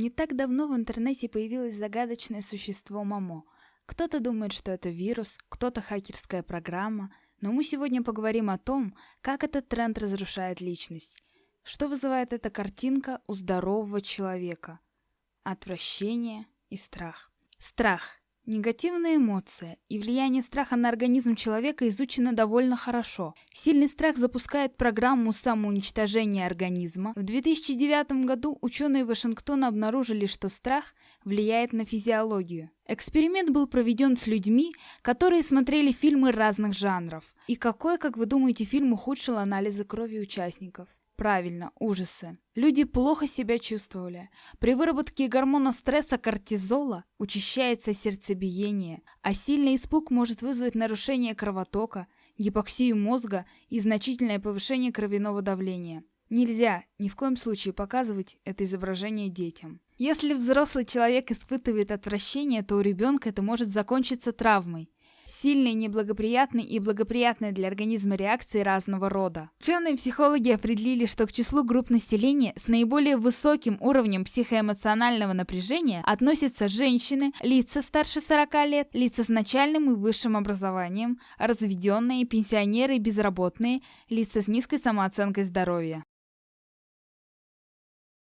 Не так давно в интернете появилось загадочное существо Мамо. Кто-то думает, что это вирус, кто-то хакерская программа, но мы сегодня поговорим о том, как этот тренд разрушает личность. Что вызывает эта картинка у здорового человека? Отвращение и страх. Страх Негативная эмоция и влияние страха на организм человека изучено довольно хорошо. Сильный страх запускает программу самоуничтожения организма. В 2009 году ученые Вашингтона обнаружили, что страх влияет на физиологию. Эксперимент был проведен с людьми, которые смотрели фильмы разных жанров. И какой, как вы думаете, фильм ухудшил анализы крови участников? Правильно, ужасы. Люди плохо себя чувствовали. При выработке гормона стресса кортизола учащается сердцебиение, а сильный испуг может вызвать нарушение кровотока, гипоксию мозга и значительное повышение кровяного давления. Нельзя ни в коем случае показывать это изображение детям. Если взрослый человек испытывает отвращение, то у ребенка это может закончиться травмой. Сильные, неблагоприятные и благоприятные для организма реакции разного рода. Ученые-психологи определили, что к числу групп населения с наиболее высоким уровнем психоэмоционального напряжения относятся женщины, лица старше 40 лет, лица с начальным и высшим образованием, разведенные, пенсионеры безработные, лица с низкой самооценкой здоровья.